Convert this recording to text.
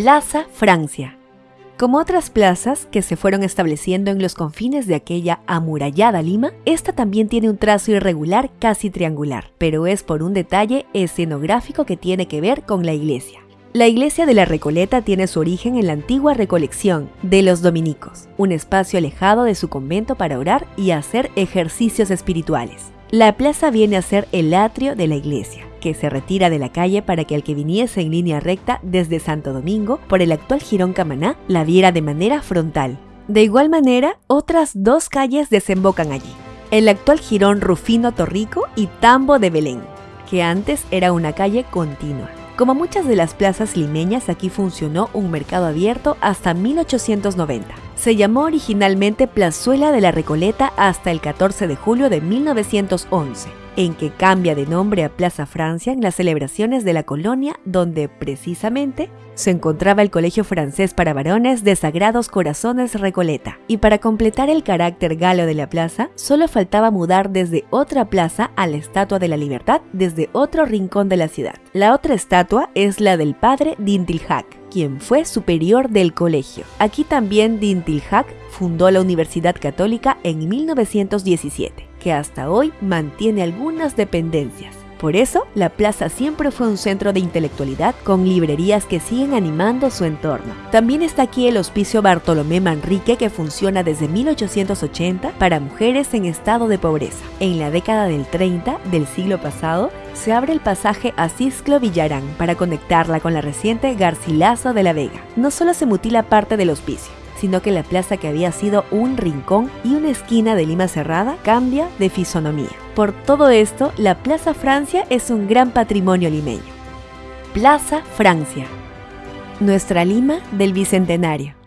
Plaza Francia. Como otras plazas que se fueron estableciendo en los confines de aquella amurallada Lima, esta también tiene un trazo irregular casi triangular, pero es por un detalle escenográfico que tiene que ver con la iglesia. La iglesia de la Recoleta tiene su origen en la antigua recolección de los dominicos, un espacio alejado de su convento para orar y hacer ejercicios espirituales. La plaza viene a ser el atrio de la iglesia, que se retira de la calle para que el que viniese en línea recta desde Santo Domingo por el actual Girón Camaná la viera de manera frontal. De igual manera, otras dos calles desembocan allí, el actual Girón Rufino Torrico y Tambo de Belén, que antes era una calle continua. Como muchas de las plazas limeñas, aquí funcionó un mercado abierto hasta 1890 se llamó originalmente Plazuela de la Recoleta hasta el 14 de julio de 1911, en que cambia de nombre a Plaza Francia en las celebraciones de la colonia donde precisamente se encontraba el Colegio Francés para Varones de Sagrados Corazones Recoleta. Y para completar el carácter galo de la plaza, solo faltaba mudar desde otra plaza a la Estatua de la Libertad desde otro rincón de la ciudad. La otra estatua es la del padre Dintilhac, quien fue superior del colegio. Aquí también Dintilhac fundó la Universidad Católica en 1917, que hasta hoy mantiene algunas dependencias. Por eso, la plaza siempre fue un centro de intelectualidad con librerías que siguen animando su entorno. También está aquí el Hospicio Bartolomé Manrique que funciona desde 1880 para mujeres en estado de pobreza. En la década del 30 del siglo pasado, se abre el pasaje a Cisclo Villarán para conectarla con la reciente Garcilaso de la Vega. No solo se mutila parte del hospicio, sino que la plaza que había sido un rincón y una esquina de Lima cerrada cambia de fisonomía. Por todo esto, la Plaza Francia es un gran patrimonio limeño. Plaza Francia. Nuestra Lima del Bicentenario.